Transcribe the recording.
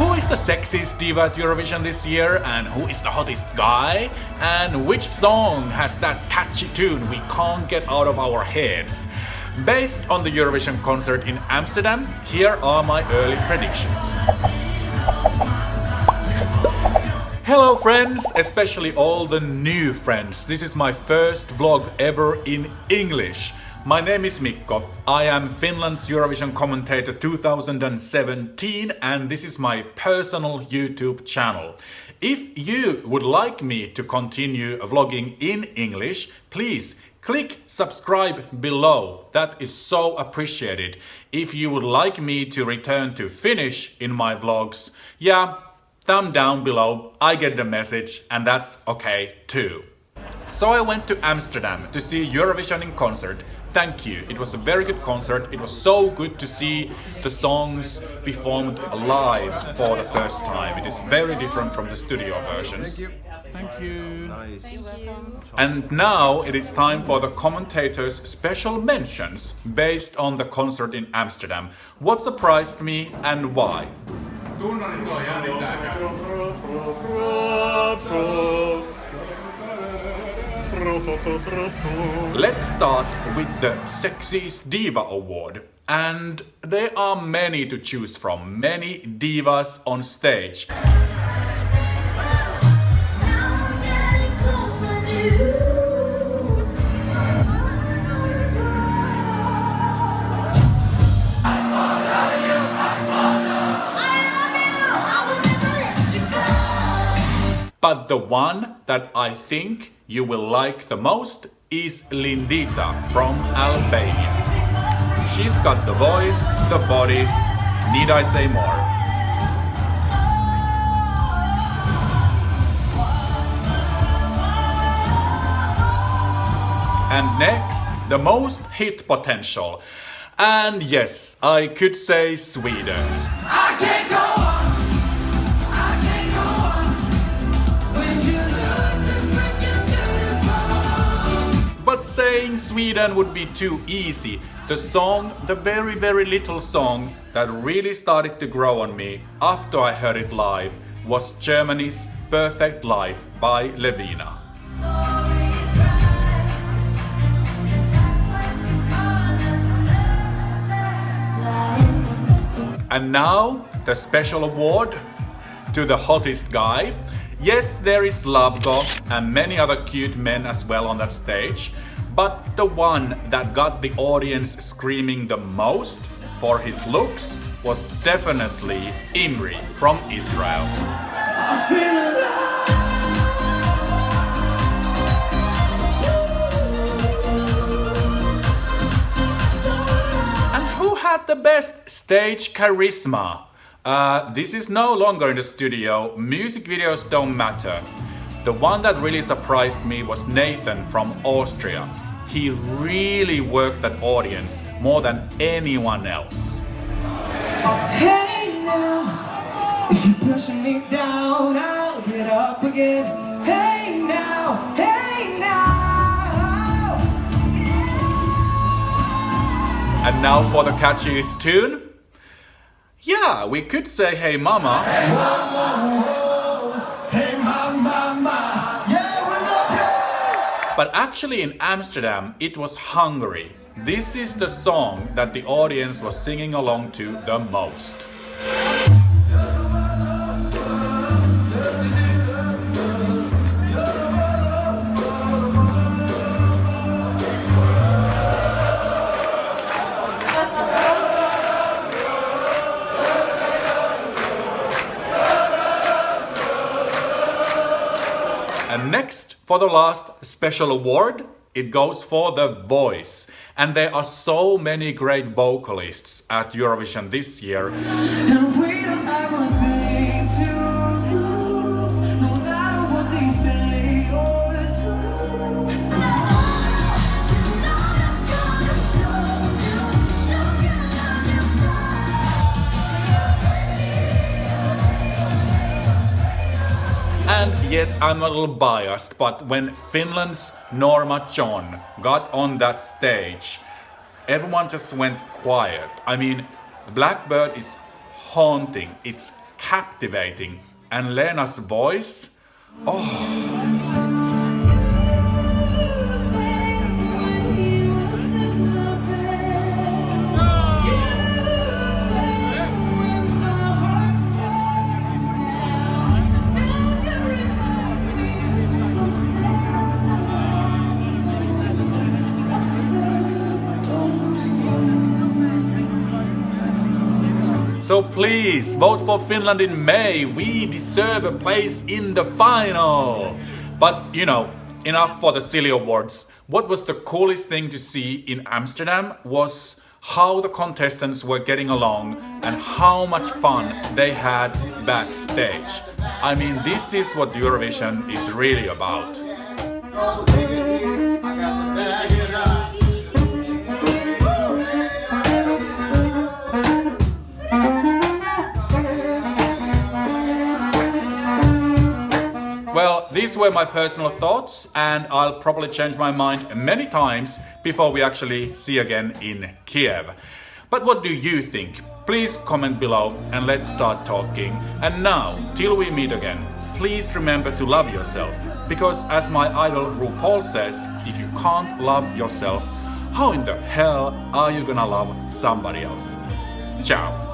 Who is the sexiest diva at Eurovision this year and who is the hottest guy? And which song has that catchy tune we can't get out of our heads? Based on the Eurovision concert in Amsterdam, here are my early predictions. Hello friends, especially all the new friends. This is my first vlog ever in English. My name is Mikko. I am Finland's Eurovision commentator 2017 and this is my personal YouTube channel. If you would like me to continue vlogging in English, please click subscribe below. That is so appreciated. If you would like me to return to Finnish in my vlogs, yeah, thumb down below, I get the message and that's okay too. So I went to Amsterdam to see Eurovision in concert. Thank you, it was a very good concert. It was so good to see the songs performed live for the first time. It is very different from the studio versions. Thank you. Thank you. Nice. And now it is time for the commentators' special mentions based on the concert in Amsterdam. What surprised me and why? Let's start with the Sexiest Diva Award. And there are many to choose from, many divas on stage. But the one that I think you will like the most is Lindita from Albania. She's got the voice, the body, need I say more? And next, the most hit potential. And yes, I could say Sweden. Saying Sweden would be too easy. The song, the very very little song that really started to grow on me after I heard it live was Germany's Perfect Life by Levina. And now the special award to the hottest guy Yes, there is Slavko and many other cute men as well on that stage, but the one that got the audience screaming the most for his looks was definitely Imri from Israel. And who had the best stage charisma? Uh, this is no longer in the studio, music videos don't matter. The one that really surprised me was Nathan from Austria. He really worked that audience more than anyone else. Hey now, if you're pushing me down, I'll get up again. Hey now, hey now. And now for the catchiest tune. Yeah, we could say hey mama. Hey but actually in Amsterdam it was Hungary. This is the song that the audience was singing along to the most. Next, for the last special award, it goes for the voice. And there are so many great vocalists at Eurovision this year. Yes, I'm a little biased, but when Finland's Norma John got on that stage, everyone just went quiet. I mean, Blackbird is haunting, it's captivating. And Leena's voice, oh. So please vote for Finland in May. We deserve a place in the final. But you know, enough for the silly awards. What was the coolest thing to see in Amsterdam was how the contestants were getting along and how much fun they had backstage. I mean, this is what Eurovision is really about. These were my personal thoughts and I'll probably change my mind many times before we actually see again in Kiev. But what do you think? Please comment below and let's start talking. And now, till we meet again, please remember to love yourself. Because as my idol RuPaul says, if you can't love yourself, how in the hell are you gonna love somebody else? Ciao!